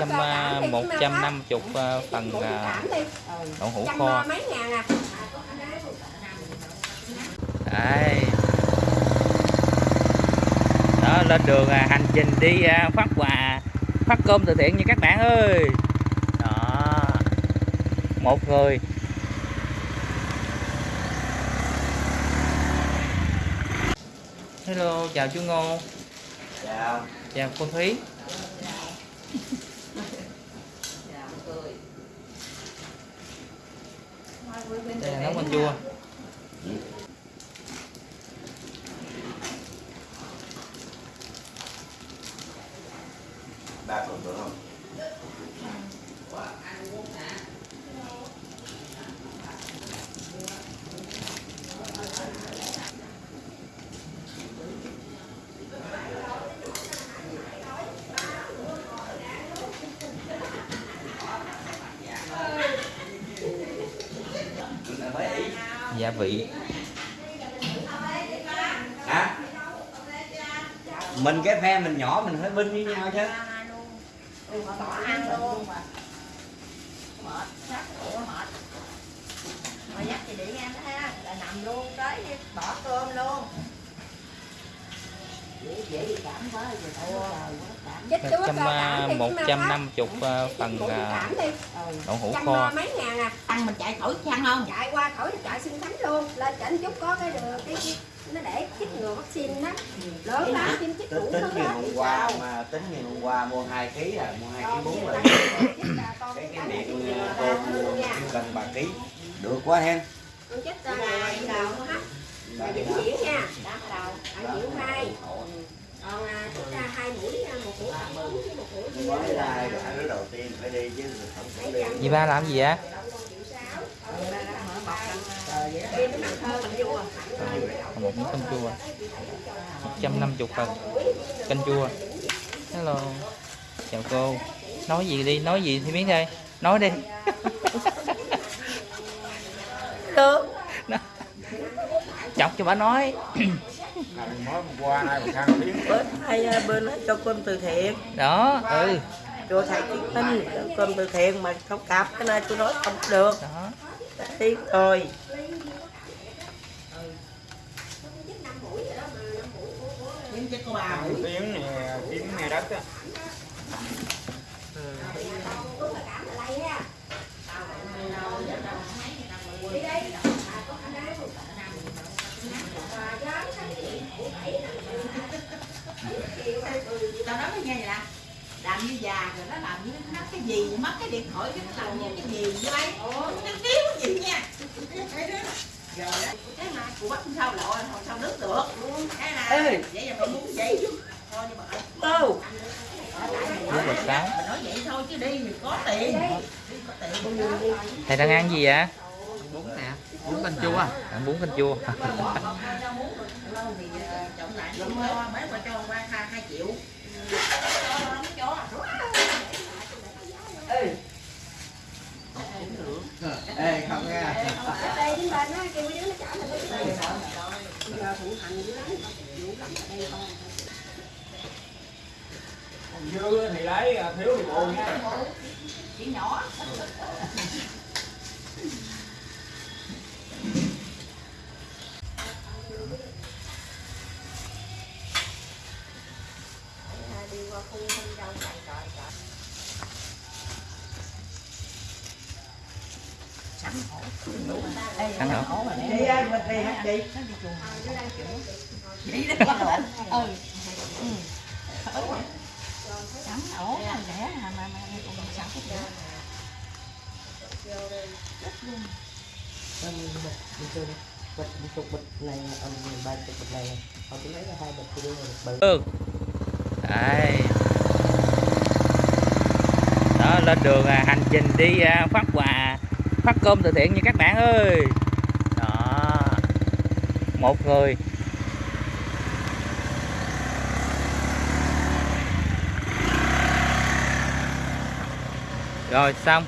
trăm à, một trăm năm chục à, phần à, đậu hũ kho mấy ngàn à Đấy. Đó lên đường à, hành trình đi à, phát quà phát cơm từ thiện nha các bạn ơi. Đó. Một người. Hello, chào chú Ngô. Chào. Chào cô Thúy. Đây là nấu canh chua. Ba phần được không? Gia vị. Hả? Mình cái phe mình nhỏ mình phải binh với nhau chứ. mà dắt thì để em đó ha là nằm luôn tới bỏ cơm luôn Một trăm à, năm chục à, phần à, đậu hũ kho. à, mấy ngàn à ăn mình chạy khỏi chăng không chạy qua khỏi chạy sinh thánh luôn lên trển chút có cái đường cái, cái nó để chích ngừa vaccine đó lớn lắm tiêm chích đủ tính thứ ngày hôm qua mà tính ngày hôm qua mua 2 kg à, mua 2 kg 4 là cái cái miệng ờ, tôm mua cần 3 kg. Được quá hen. con chết ra ngày là vĩnh viễn nha bạn diễn hai còn à, chúng ta hai mũi à, một mũi uống với một mũi Mới ra rồi đứa đầu tiên phải đi chứ không phải đi. Dì ba làm gì vậy? Một miếng canh chua. 150 phần canh chua. Hello. Chào cô. Nói gì đi, nói gì thì miếng đây. Nói đi. được Chọc cho bà nói. Tiếng. bên hai à, bên nó cho cơm từ thiện Đó, ừ. cho thầy kiến cho cơm từ thiện mà không cặp cái này tôi nói không được Đó. tiếng rồi nhưng cho cô bà Tiếng này tiếng này đất á. tao nói với nghe vậy nè làm như già rồi nó làm như nó cái gì mất cái điện thoại cái nó làm như cái gì như đây nó kiếm cái gì nha rồi đó cái mà của bắt sao lội không sao nước được cái này vậy là mày muốn vậy chứ thôi nhưng mà sáng. mình nói vậy thôi chứ đi thì có tiền đi có tiền Thầy đang ăn gì vậy? bún nè bún canh chua Ăn bún canh chua. lâu thì trọng lại mấy qua cho hai triệu cho ê không nghe đây đến bên á kêu mấy đứa nó trả nó cái tiền giờ thụ hành dữ lắm vụ lắm ở đây con Dư thì lấy, thiếu thì buồn nha. chỉ nhỏ đi qua khu không rau chạy Ăn hả? đi ai mình đi hả chị Vậy đó ừ sẵn ổ mà rẻ mà mà mà còn sẵn cái rẻ bịch một chục bịch này ông ba chục bịch này họ chỉ lấy ra hai bịch thì đưa một bự Ừ. Đấy. Đó, lên đường à, hành trình đi à, phát quà phát cơm từ thiện như các bạn ơi. Đó. Một người. Rồi xong.